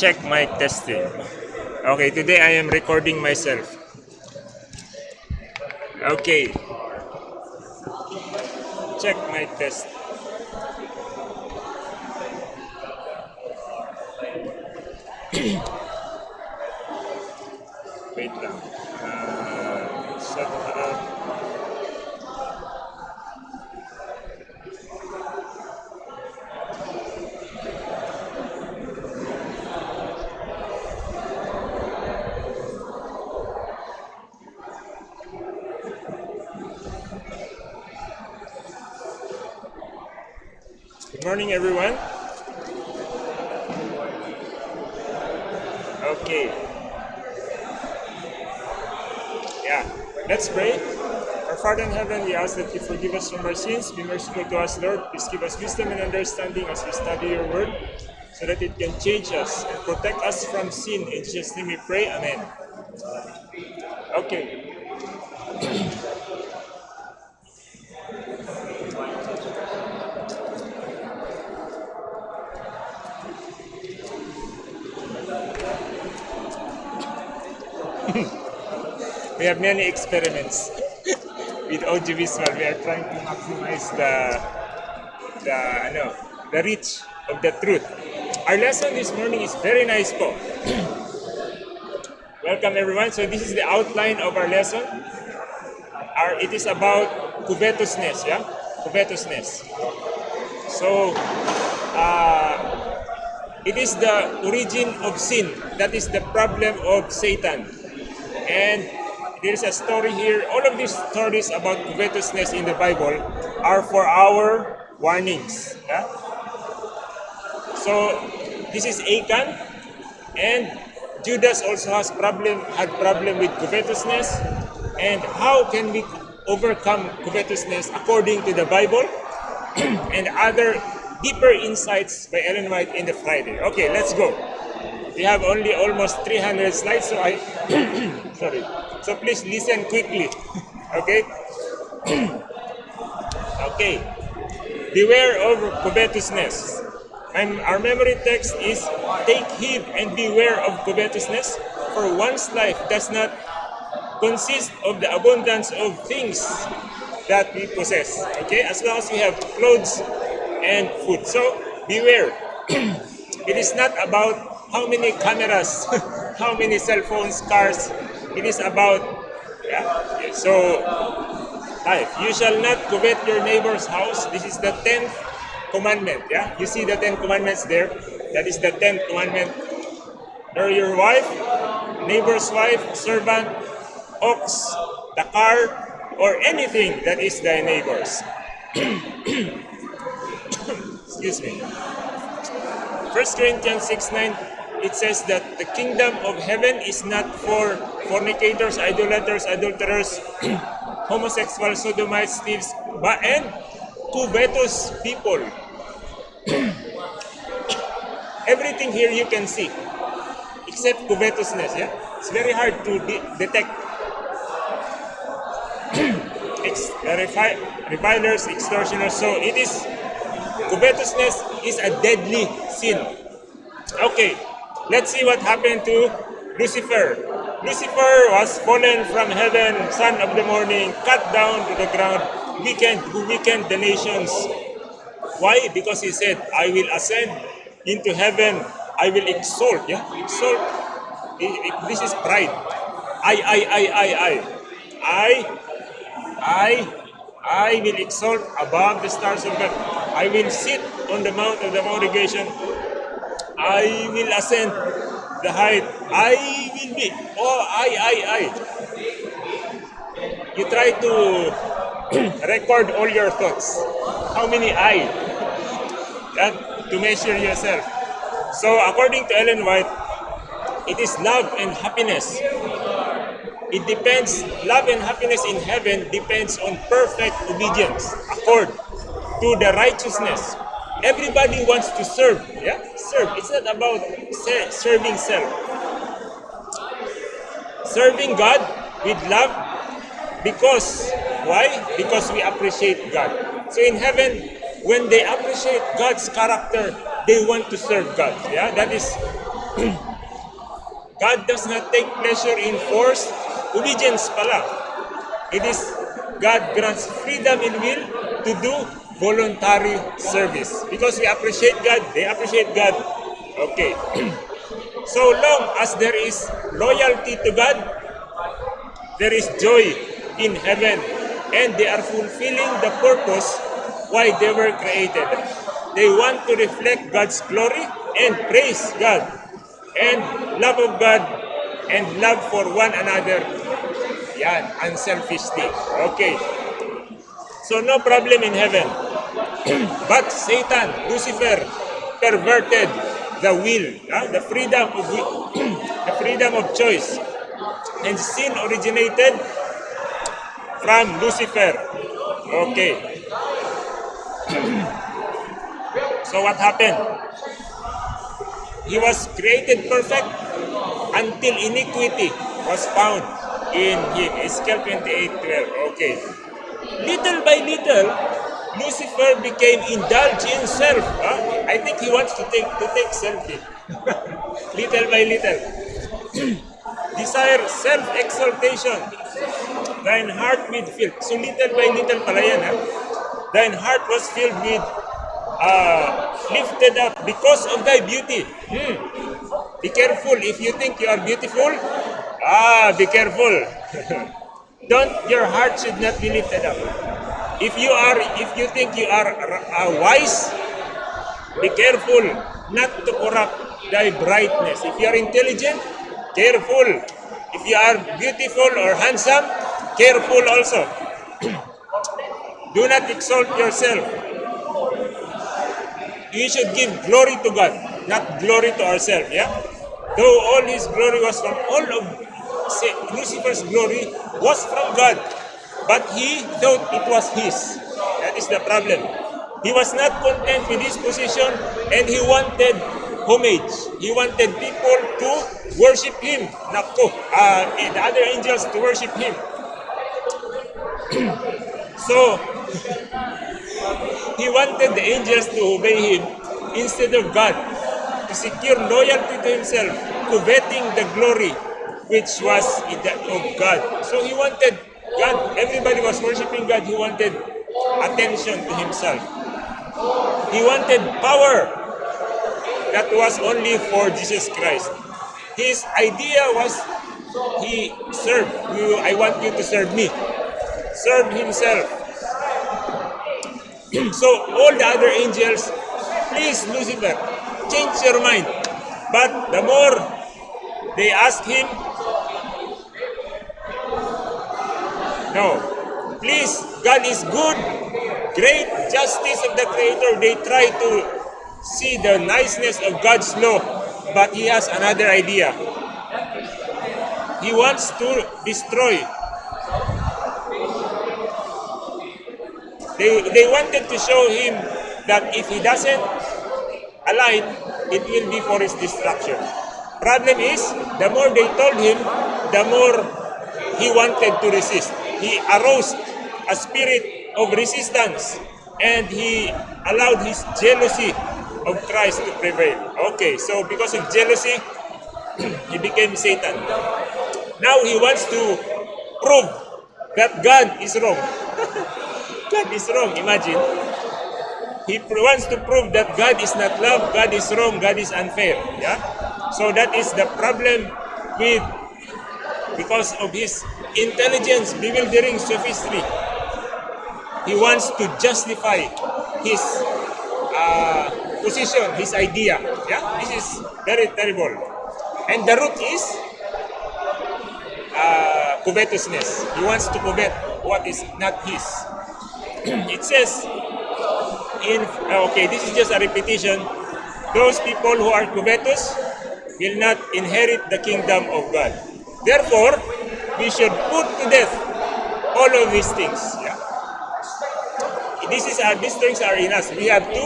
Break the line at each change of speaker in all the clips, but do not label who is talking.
check mic testing. Okay, today I am recording myself. Okay. Check mic test. Morning, everyone. Okay. Yeah, let's pray. Our Father in heaven, we ask that you forgive us from our sins. Be merciful to us, Lord. Please give us wisdom and understanding as we study your word so that it can change us and protect us from sin. In Jesus' name we pray. Amen. Okay. We have many experiments with audiovisual. We are trying to maximize the the ano, the reach of the truth. Our lesson this morning is very nice po. Welcome everyone. So this is the outline of our lesson. Our, it is about covetousness, yeah? Covetousness. So uh, it is the origin of sin. That is the problem of Satan. And there's a story here. All of these stories about covetousness in the Bible are for our warnings. Yeah? So this is Achan, and Judas also has problem had problem with covetousness. And how can we overcome covetousness according to the Bible and other deeper insights by Ellen White in the Friday. Okay, let's go. We have only almost 300 slides, so I sorry. So please listen quickly. Okay. okay. Beware of covetousness. And our memory text is take heed and beware of covetousness, for one's life does not consist of the abundance of things that we possess. Okay, as long as we have clothes and food. So beware. it is not about how many cameras, how many cell phones, cars. It is about yeah. So life. You shall not covet your neighbor's house. This is the tenth commandment. Yeah, you see the ten commandments there. That is the tenth commandment. Or your wife, neighbor's wife, servant, ox, the car, or anything that is thy neighbor's. Excuse me. 1 Corinthians 6 9, it says that the kingdom of heaven is not for fornicators, idolaters, adulterers, homosexuals, sodomites, thieves, but and covetous people. Everything here you can see, except covetousness. Yeah, it's very hard to de- detect. Ex- uh, revilers, extortioners. So it is covetousness is a deadly sin. Okay, let's see what happened to Lucifer. Lucifer was fallen from heaven, son of the morning, cut down to the ground, weakened, who weakened the nations. Why? Because he said, I will ascend into heaven, I will exalt. Yeah, exalt. This is pride. I, I, I, I, I. I, I, I will exalt above the stars of God. I will sit on the mount of the congregation. I will ascend the height. I will be. Oh, I, I, I. You try to record all your thoughts. How many I? That to measure yourself. So according to Ellen White, it is love and happiness. It depends, love and happiness in heaven depends on perfect obedience, accord to the righteousness. Everybody wants to serve, yeah? Serve. It's not about se- serving self. Serving God with love because, why? Because we appreciate God. So in heaven, when they appreciate God's character, they want to serve God. Yeah, that is God does not take pleasure in forced obedience pala. It is God grants freedom in will to do voluntary service. Because we appreciate God, they appreciate God. Okay. so long as there is loyalty to God, there is joy in heaven and they are fulfilling the purpose why they were created. They want to reflect God's glory and praise God and love of God and love for one another. Yan, unselfishly. Okay. So no problem in heaven. but Satan, Lucifer, perverted the will, ah, the freedom of wi- the freedom of choice. And sin originated from Lucifer. Okay. so what happened? He was created perfect until iniquity was found in him. Ezekiel 28 12. Okay. Little by little, Lucifer became indulged in self. huh? I think he wants to take to take selfie. little by little. Desire self-exaltation. Thine heart with filled. So little by little pala yan? Thine heart was filled with uh, lifted up because of thy beauty. Hmm. Be careful if you think you are beautiful. Ah, be careful. Don't your heart should not be lifted up. If you are, if you think you are uh, wise, be careful not to corrupt thy brightness. If you are intelligent, careful. If you are beautiful or handsome, careful also. Do not exalt yourself. You should give glory to God, not glory to ourselves. Yeah. Though all His glory was from all of Lucifer's glory was from God, but he thought it was his. That is the problem. He was not content with his position, and he wanted homage. He wanted people to worship him. Nako, uh, the other angels to worship him. so he wanted the angels to obey him instead of God, to secure loyalty to himself, coveting the glory which was in the, of God. So he wanted God, everybody was worshiping God, he wanted attention to himself. He wanted power that was only for Jesus Christ. His idea was he served you, I want you to serve me. Serve himself. so all the other angels, please Lucifer, change your mind. But the more they ask him, no, please, God is good, great justice of the Creator. They try to see the niceness of God's law, but he has another idea. He wants to destroy. They, they wanted to show him that if he doesn't align, it will be for his destruction. Problem is, the more they told him, the more he wanted to resist. He aroused a spirit of resistance and he allowed his jealousy of Christ to prevail. Okay, so because of jealousy, he became Satan. Now he wants to prove that God is wrong. God is wrong, imagine. He wants to prove that God is not love, God is wrong, God is unfair. Yeah? So that is the problem with because of his intelligence, bewildering sophistry. He wants to justify his uh, position, his idea. Yeah, this is very terrible. And the root is uh, covetousness. He wants to covet what is not his. it says in uh, okay, this is just a repetition. Those people who are covetous will not inherit the kingdom of God. Therefore, we should put to death all of these things. Yeah. This is our these things are in us. We have to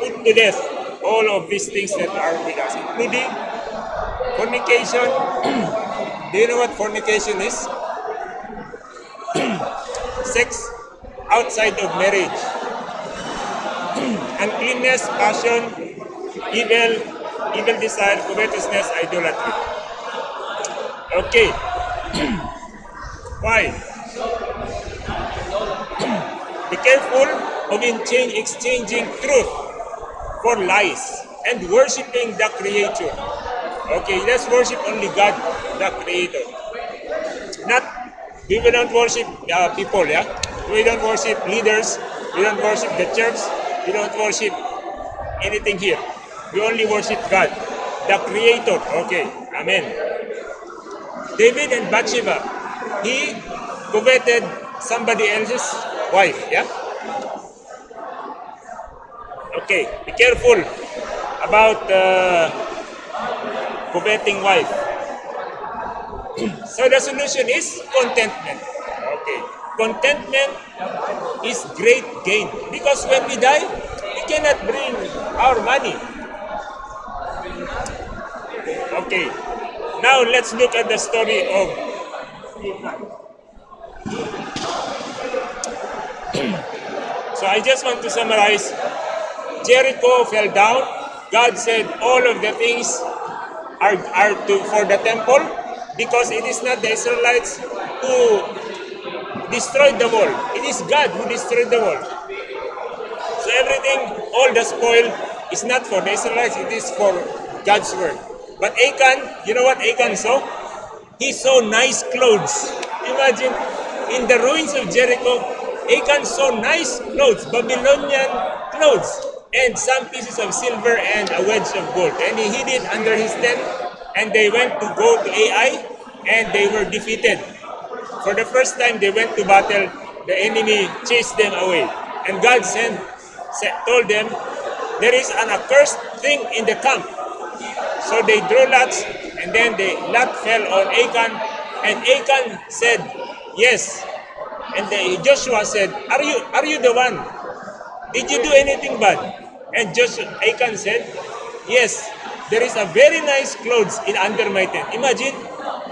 put to death all of these things that are with us, including fornication. Do you know what fornication is? Sex outside of marriage. Uncleanness, passion, evil, evil desire, covetousness, idolatry. Okay. Why? Be careful of exchanging truth for lies and worshiping the Creator. Okay, let's worship only God, the Creator. Not, we will worship uh, people, yeah? We don't worship leaders, we don't worship the church, we don't worship anything here. We only worship God, the Creator. Okay, Amen. David and Bathsheba, he coveted somebody else's wife, yeah? Okay, be careful about uh, coveting wife. so the solution is contentment. Okay, contentment is great gain because when we die, we cannot bring our money. Okay, now let's look at the story of So I just want to summarize. Jericho fell down. God said all of the things are, are to, for the temple because it is not the Israelites who destroyed the wall. It is God who destroyed the wall. So everything, all the spoil is not for the Israelites, it is for God's word. But Achan, you know what Achan saw? He saw nice clothes. Imagine, in the ruins of Jericho, Achan saw nice clothes, Babylonian clothes, and some pieces of silver and a wedge of gold. And he hid it under his tent, and they went to go to Ai, and they were defeated. For the first time they went to battle, the enemy chased them away. And God sent, told them, there is an accursed thing in the camp. So they drew lots, and then the lot fell on Achan, and Achan said, Yes. And the, Joshua said, Are you are you the one? Did you do anything bad? And Joshua Achan said, Yes, there is a very nice clothes in under my tent. Imagine,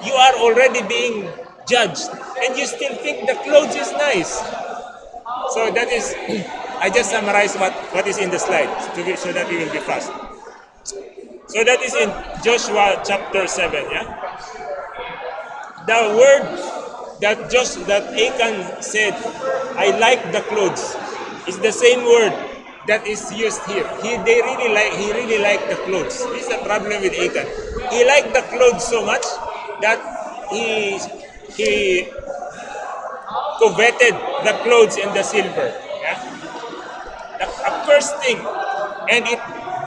you are already being judged, and you still think the clothes is nice. So that is, I just summarize what, what is in the slide to be, so that we will be fast. So that is in Joshua chapter 7, yeah? The word that Josh that Achan said, I like the clothes, is the same word that is used here. He they really like he really liked the clothes. This is the problem with Achan. He liked the clothes so much that he he coveted the clothes and the silver. Yeah? The accursed thing. And it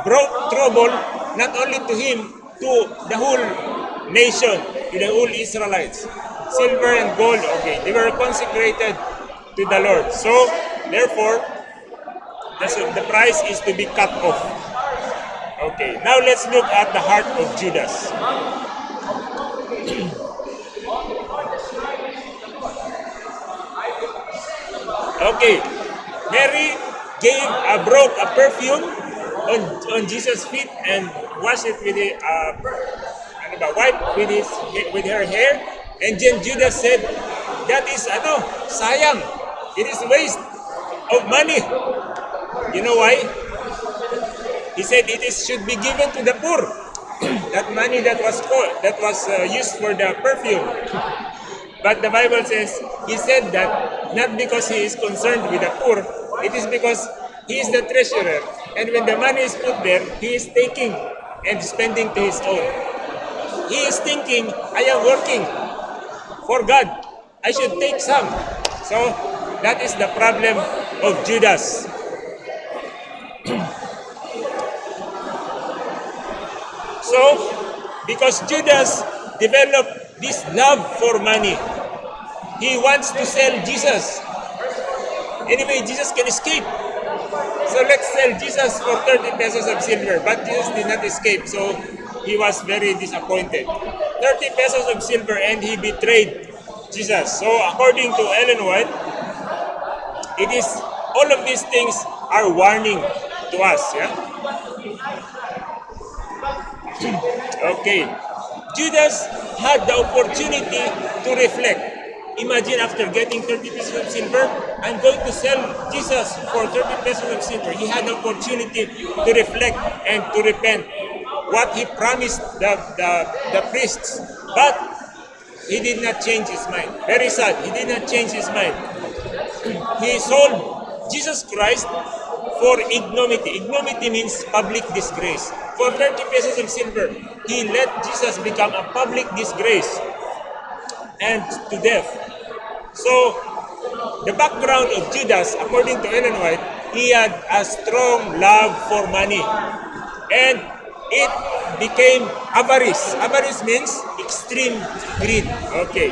brought trouble not only to him, to the whole nation, to the whole Israelites. Silver and gold, okay, they were consecrated to the Lord. So, therefore, the, price is to be cut off. Okay, now let's look at the heart of Judas. Okay, Mary gave a broke a perfume on on Jesus' feet and washed it with a uh, ano ba, wipe with his with her hair. And then Judas said, "That is ano, sayang. It is waste of money." You know why? He said it is should be given to the poor. that money that was co- that was uh, used for the perfume. But the Bible says he said that not because he is concerned with the poor, it is because he is the treasurer. And when the money is put there, he is taking and spending to his own. He is thinking, I am working for God. I should take some. So that is the problem of Judas. so, because Judas developed this love for money, he wants to sell Jesus. Anyway, Jesus can escape. So let's sell Jesus for 30 pesos of silver. But Jesus did not escape, so he was very disappointed. 30 pesos of silver and he betrayed Jesus. So according to Ellen White, it is all of these things are warning to us. Yeah. okay. Judas had the opportunity to reflect. Imagine after getting 30 pesos of silver, I'm going to sell Jesus for 30 pesos of silver. He had the opportunity to reflect and to repent. what he promised the, the, the priests. But he did not change his mind. Very sad. He did not change his mind. he sold Jesus Christ for ignominy. Ignominy means public disgrace. For 30 pesos of silver, he let Jesus become a public disgrace and to death. So, the background of Judas, according to Ellen White, he had a strong love for money. And it became avarice. Avarice means extreme greed. Okay.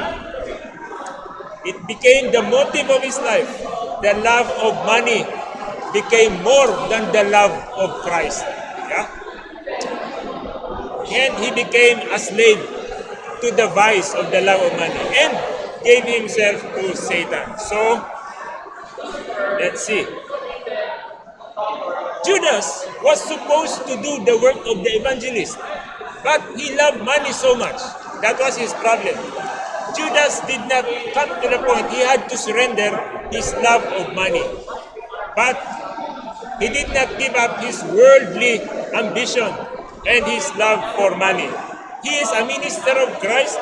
It became the motive of his life. The love of money became more than the love of Christ. Yeah? And he became a slave to the vice of the love of money and gave himself to Satan. So, let's see. Judas was supposed to do the work of the evangelist, but he loved money so much. That was his problem. Judas did not come to the point he had to surrender his love of money. But he did not give up his worldly ambition and his love for money. He is a minister of Christ,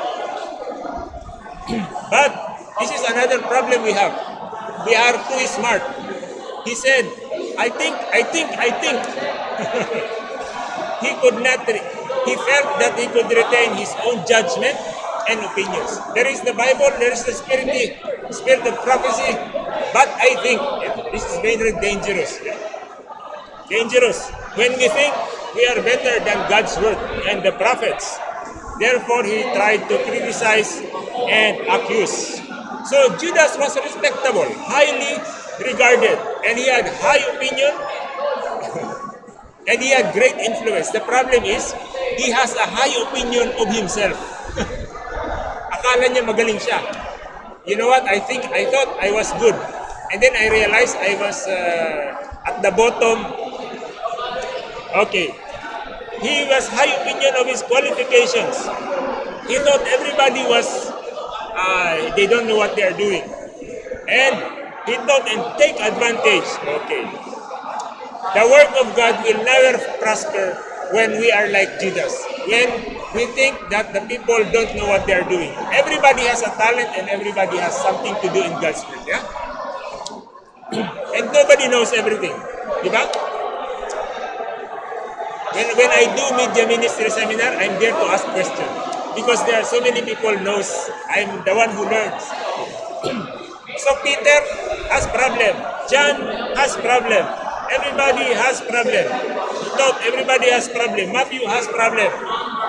but this is another problem we have. We are too smart. He said, I think, I think, I think. he could not, he felt that he could retain his own judgment and opinions. There is the Bible, there is the spirit, spirit of prophecy, but I think this is very dangerous. Dangerous. When we think we are better than God's word and the prophets, therefore he tried to criticize and accuse. So Judas was respectable, highly regarded, and he had high opinion, and he had great influence. The problem is, he has a high opinion of himself. Akala niya magaling siya. You know what? I think, I thought I was good. And then I realized I was uh, at the bottom. Okay. He was high opinion of his qualifications. He thought everybody was, uh, they don't know what they are doing. And he thought and take advantage. Okay. The work of God will never prosper when we are like Judas. When we think that the people don't know what they are doing. Everybody has a talent and everybody has something to do in God's will. Yeah? and nobody knows everything. Diba? When, when I do media ministry seminar, I'm there to ask questions. Because there are so many people knows I'm the one who learns. so Peter has problem. John has problem. Everybody has problem. He thought everybody has problem. Matthew has problem.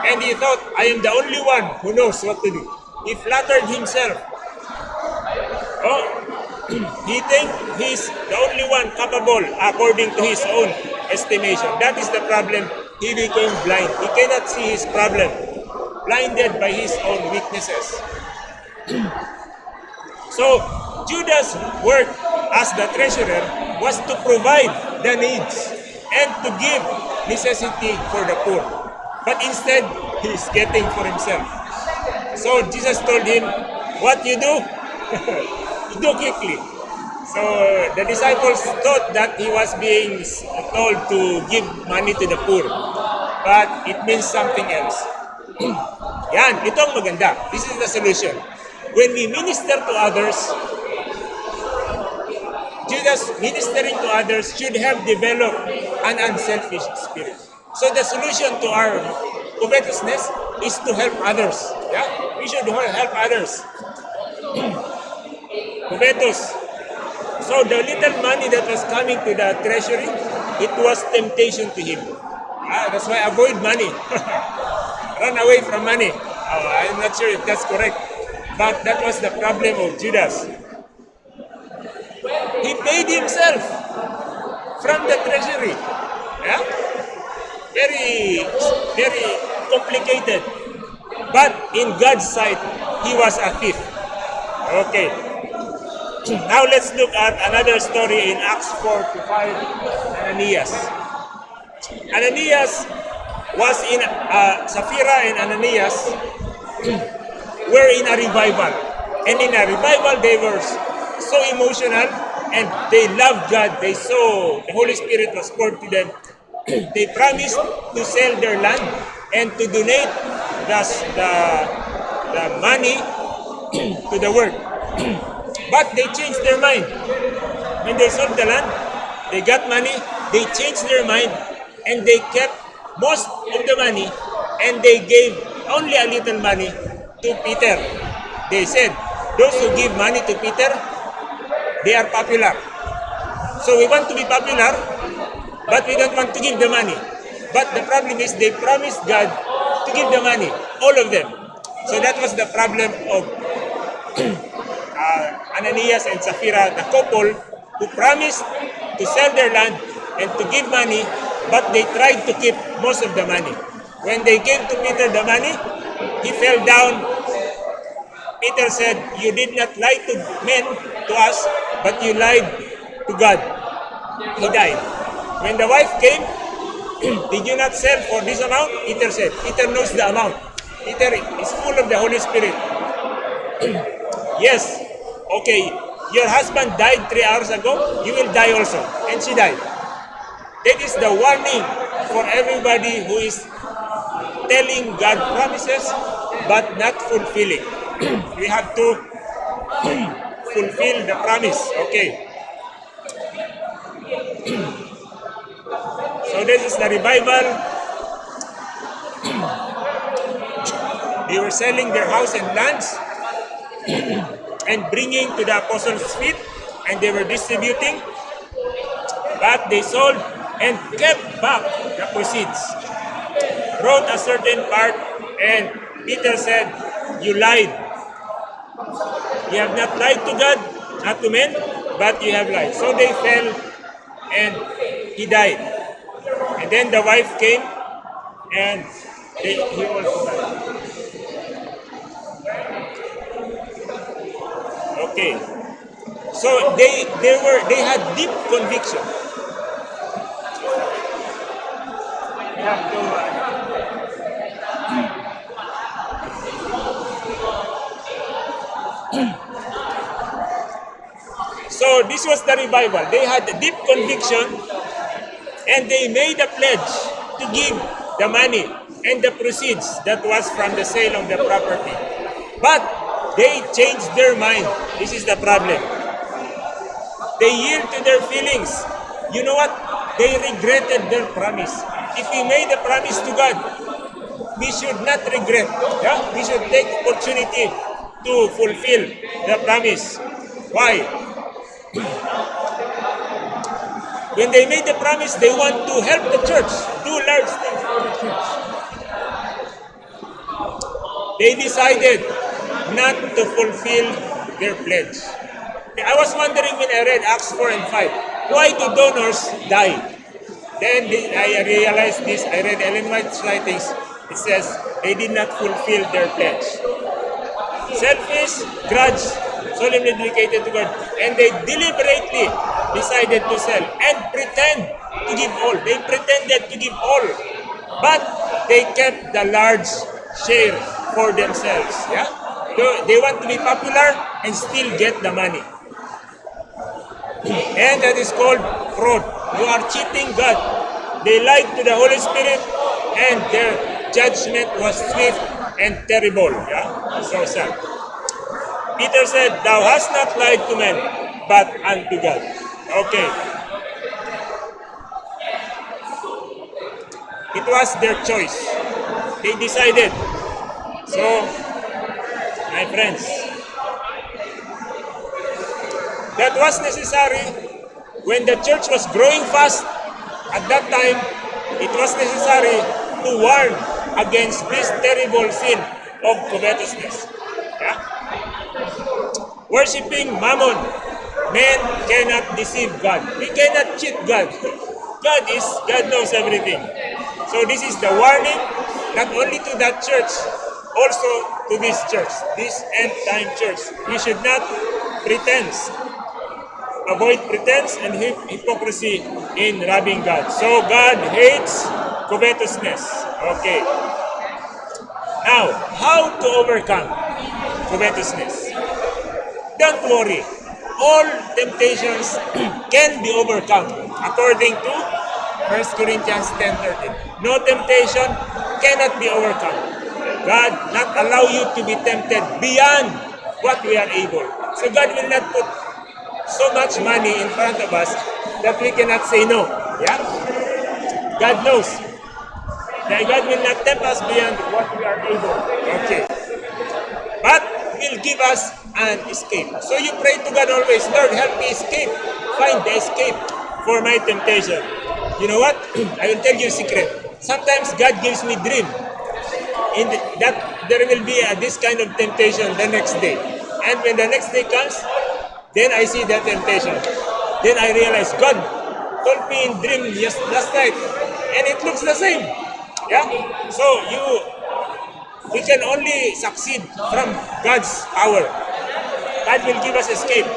And he thought, I am the only one who knows what to do. He flattered himself. Oh, he think he's the only one capable according to his own estimation. That is the problem. He became blind. He cannot see his problem. Blinded by his own weaknesses. so, Judas' work as the treasurer was to provide the needs and to give necessity for the poor. But instead, he is getting for himself. So Jesus told him, what you do, do quickly. So the disciples thought that he was being told to give money to the poor. But it means something else. Yan, ito ang maganda. This is the solution. When we minister to others, Judas ministering to others should have developed an unselfish spirit. So the solution to our covetousness is to help others. Yeah? We should help others. Covetous. So the little money that was coming to the treasury, it was temptation to him. Ah, that's why avoid money. Run away from money. Oh, I'm not sure if that's correct. But that was the problem of Judas. He paid himself from the treasury. Yeah? Very, very complicated. But in God's sight, he was a thief. Okay. Now let's look at another story in Acts 4 to 5, Ananias. Ananias was in, uh, Sapphira and Ananias were in a revival. And in a revival, they were so emotional and they loved God. They saw the Holy Spirit was poured to them. they promised to sell their land and to donate the, the, the money to the work. but they changed their mind. When they sold the land, they got money, they changed their mind, and they kept most of the money, and they gave only a little money to Peter. They said, those who give money to Peter, they are popular. So we want to be popular, but we don't want to give the money. But the problem is they promised God to give the money, all of them. So that was the problem of uh, Ananias and Sapphira, the couple who promised to sell their land and to give money, but they tried to keep most of the money. When they gave to Peter the money, he fell down. Peter said, You did not lie to men, to us, but you lied to God. He died. When the wife came, did you not sell for this amount? Peter said, Peter knows the amount. Peter is full of the Holy Spirit. yes, okay, your husband died three hours ago, you will die also. And she died. That is the warning for everybody who is telling God promises but not fulfilling. we have to fulfill the promise. Okay. so this is the revival. they were selling their house and lands and bringing to the apostles' feet and they were distributing. But they sold and kept back the proceeds. Wrote a certain part and Peter said, You lied. You have not lied to God, not to men, but you have lied. So they fell and he died. And then the wife came and they, he also died. Okay. So they they were they had deep conviction. So this was the revival. They had a deep conviction and they made a pledge to give the money and the proceeds that was from the sale of the property. But they changed their mind. This is the problem. They yield to their feelings. You know what? They regretted their promise. If we made a promise to God, we should not regret. Yeah? We should take opportunity to fulfill the promise. Why? When they made the promise, they want to help the church, do large things for the church. They decided not to fulfill their pledge. I was wondering when I read Acts 4 and 5, why do donors die? Then I realized this, I read Ellen White's writings, it says they did not fulfill their pledge. Selfish, grudge, solemnly dedicated to God, and they deliberately decided to sell and pretend to give all. They pretended to give all, but they kept the large share for themselves. Yeah, they want to be popular and still get the money, and that is called fraud. You are cheating God. They lied to the Holy Spirit, and their judgment was swift and terrible. Yeah, so sad. Peter said, Thou hast not lied to men, but unto God. Okay. It was their choice. They decided. So, my friends, that was necessary when the church was growing fast. At that time, it was necessary to warn against this terrible sin of covetousness. Yeah? Worshipping mammon. Men cannot deceive God. We cannot cheat God. God is God knows everything. So this is the warning not only to that church, also to this church, this end time church. We should not pretend. Avoid pretense and hypocrisy in robbing God. So God hates covetousness. Okay. Now, how to overcome covetousness? Don't worry. All temptations can be overcome according to 1 Corinthians 10.13. No temptation cannot be overcome. God not allow you to be tempted beyond what we are able. So God will not put so much money in front of us that we cannot say no. Yeah? God knows that God will not tempt us beyond what we are able. Okay. But will give us an escape. So you pray to God always, Lord, help me escape. Find the escape for my temptation. You know what? I will tell you a secret. Sometimes God gives me dream. In the, that there will be a, this kind of temptation the next day. And when the next day comes, then I see that temptation. Then I realize God told me in dream yes, last night, and it looks the same. Yeah. So you, we can only succeed from God's power. God will give us escape.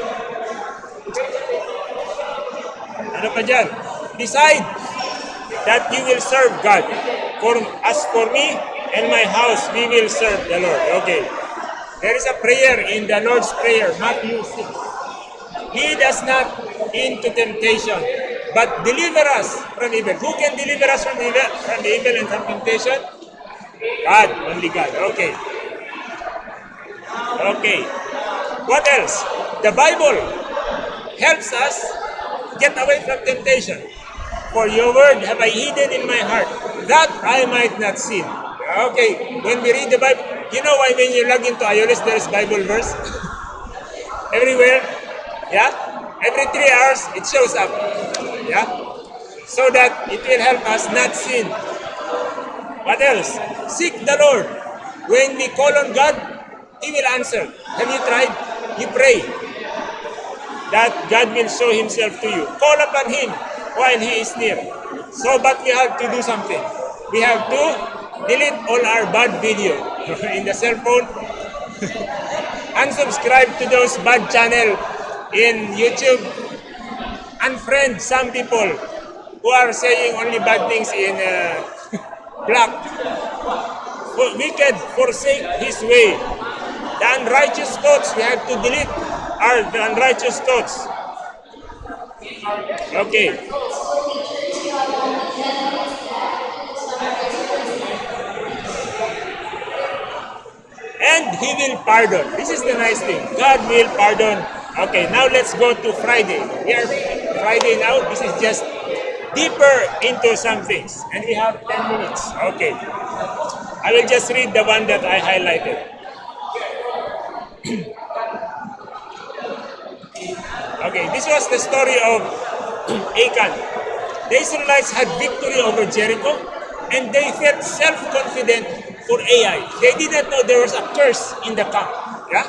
Ano pa dyan? Decide that you will serve God. For as for me and my house, we will serve the Lord. Okay. There is a prayer in the Lord's Prayer, Matthew 6. Lead us not into temptation, but deliver us from evil. Who can deliver us from evil, from evil and from temptation? God, only God. Okay. Okay. What else? The Bible helps us get away from temptation. For your word have I hidden in my heart, that I might not sin. Okay, when we read the Bible, you know why when you log into iOS, there is Bible verse? Everywhere. Yeah? Every three hours, it shows up. Yeah? So that it will help us not sin. What else? Seek the Lord. When we call on God, He will answer. Have you tried? You pray that God will show Himself to you. Call upon Him while He is near. So, but we have to do something. We have to delete all our bad video in the cell phone. Unsubscribe to those bad channel in YouTube. Unfriend some people who are saying only bad things in uh, black. For wicked forsake his way. The unrighteous thoughts we have to delete the unrighteous thoughts. Okay. And he will pardon. This is the nice thing. God will pardon. Okay, now let's go to Friday. We are Friday now. This is just deeper into some things. And we have 10 minutes. Okay. I will just read the one that I highlighted. okay, this was the story of Achan. The Israelites had victory over Jericho and they felt self-confident for Ai. They didn't know there was a curse in the camp. Yeah?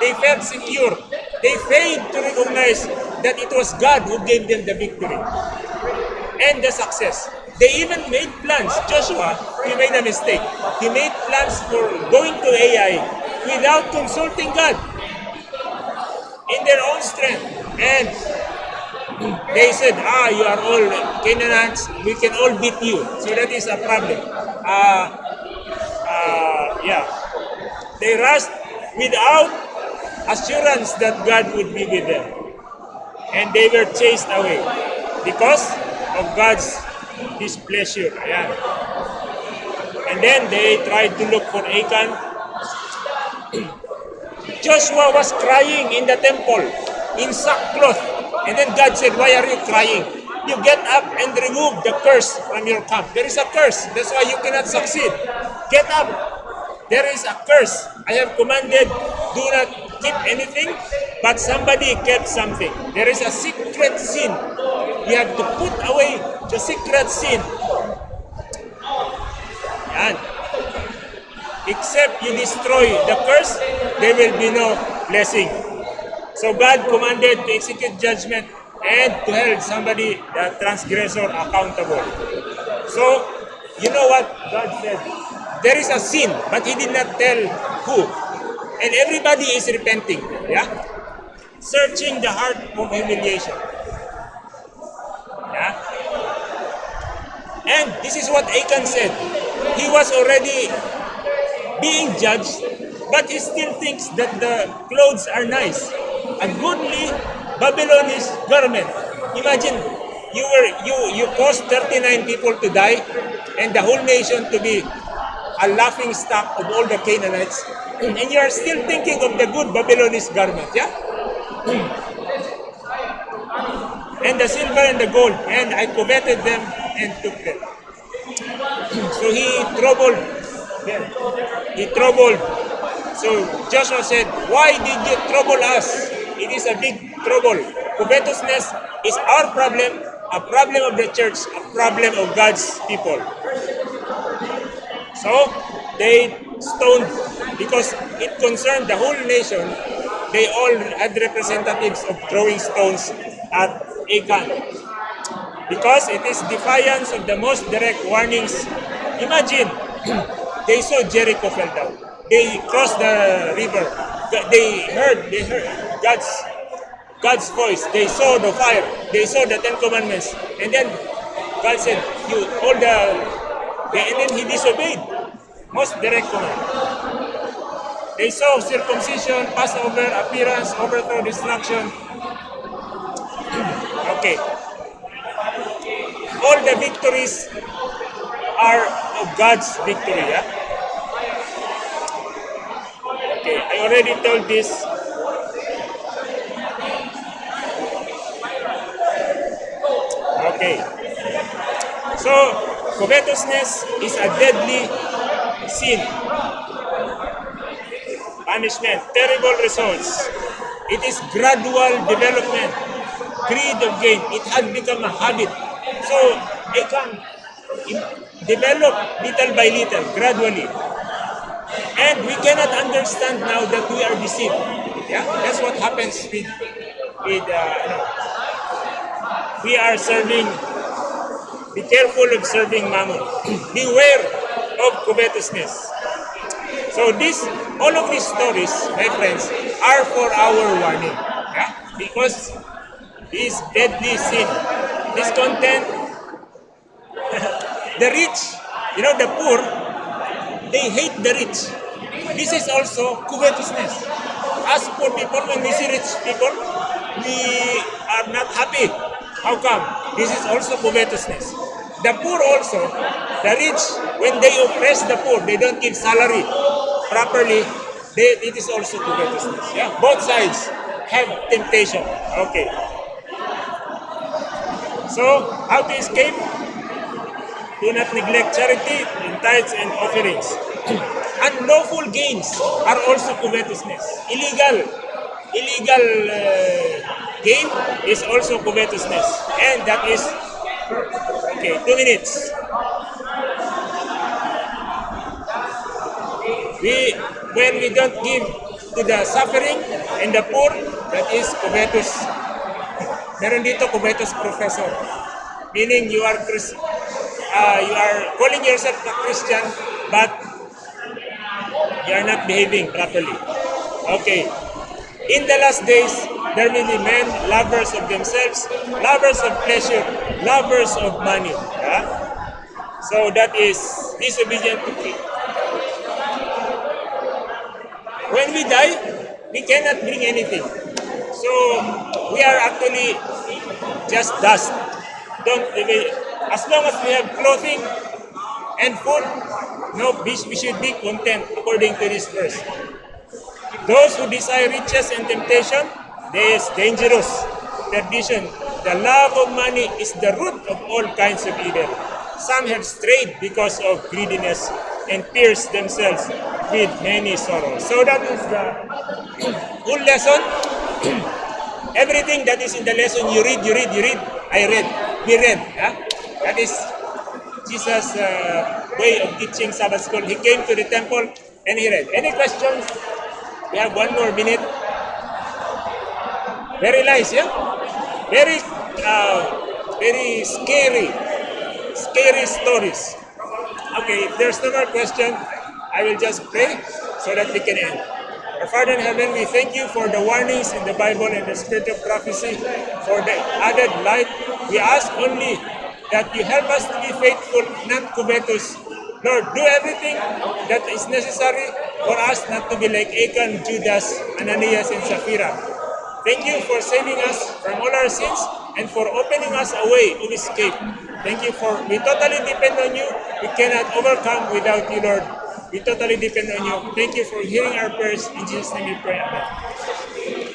They felt secure. They failed to recognize that it was God who gave them the victory and the success. They even made plans. Joshua, he made a mistake. He made plans for going to Ai without consulting God in their own strength. And they said, ah, you are all Canaanites, we can all beat you. So that is a problem. Uh, uh, yeah. They rushed without assurance that God would be with them. And they were chased away because of God's displeasure. Ayan. And then they tried to look for Achan. Joshua was crying in the temple in sackcloth. And then God said, Why are you crying? You get up and remove the curse from your camp. There is a curse. That's why you cannot succeed. Get up. There is a curse. I have commanded, do not keep anything, but somebody kept something. There is a secret sin. You have to put away the secret sin. Yan. Except you destroy the curse, there will be no blessing. So God commanded to execute judgment and to hold somebody, the transgressor, accountable. So, you know what God said? There is a sin, but He did not tell who. And everybody is repenting. Yeah? Searching the heart of humiliation. Yeah? And this is what Achan said. He was already being judged, but he still thinks that the clothes are nice. A goodly Babylonish garment. Imagine, you were you you caused 39 people to die and the whole nation to be a laughing stock of all the Canaanites. And you are still thinking of the good Babylonish garment, yeah? and the silver and the gold, and I coveted them and took them. So he troubled them. He troubled. So Joshua said, Why did you trouble us? It is a big trouble. Covetousness is our problem, a problem of the church, a problem of God's people. So they stoned because it concerned the whole nation. They all had representatives of throwing stones at Achan. Because it is defiance of the most direct warnings. Imagine, they saw Jericho fell down. They crossed the river. They heard, they heard God's God's voice. They saw the fire. They saw the Ten Commandments. And then God said, "You all the," and then he disobeyed. Most direct command. They saw circumcision, Passover, appearance, overthrow, destruction. okay. All the victories are of God's victory. Yeah? Okay, I already told this Okay. So, covetousness is a deadly sin. Punishment, terrible results. It is gradual development. Greed of gain. It had become a habit. So, it can develop little by little, gradually. And we cannot understand now that we are deceived. Yeah, that's what happens with, with uh, we are serving, be careful of serving mammon. Beware of covetousness. So this, all of these stories, my friends, are for our warning. Yeah? Because this deadly sin, this content, the rich, you know, the poor, they hate the rich. This is also covetousness. As poor people, when we see rich people, we are not happy how come? This is also covetousness. The poor also, the rich, when they oppress the poor, they don't give salary properly, they, it is also covetousness. Yeah, both sides have temptation. Okay. So, how to escape? Do not neglect charity in tithes and offerings. Unlawful gains are also covetousness. Illegal, illegal uh, gain is also covetousness. And that is, okay, two minutes. We, when we don't give to the suffering and the poor, that is covetous. Meron dito covetous professor. Meaning you are Chris, uh, you are calling yourself a Christian, but you are not behaving properly. Okay. In the last days, there will be men lovers of themselves, lovers of pleasure, lovers of money. Yeah? So that is disobedient to king. When we die, we cannot bring anything. So we are actually just dust. Don't as long as we have clothing and food, no, we should be content according to this verse. Those who desire riches and temptation, this dangerous perdition. The love of money is the root of all kinds of evil. Some have strayed because of greediness and pierced themselves with many sorrows. So that is the full lesson. Everything that is in the lesson, you read, you read, you read. I read, we read. Huh? That is Jesus' uh, way of teaching Sabbath school. He came to the temple and he read. Any questions? We have one more minute. Very nice, yeah? Very, uh, very scary, scary stories. Okay, if there's no more question, I will just pray so that we can end. Our Father in heaven, we thank you for the warnings in the Bible and the spirit of prophecy, for the added light. We ask only that you help us to be faithful, not covetous, Lord, do everything that is necessary for us not to be like Achan, Judas, Ananias, and Sapphira. Thank you for saving us from all our sins and for opening us a way of escape. Thank you for, we totally depend on you. We cannot overcome without you, Lord. We totally depend on you. Thank you for hearing our prayers. In Jesus' name we pray. Amen.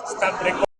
Stop recording.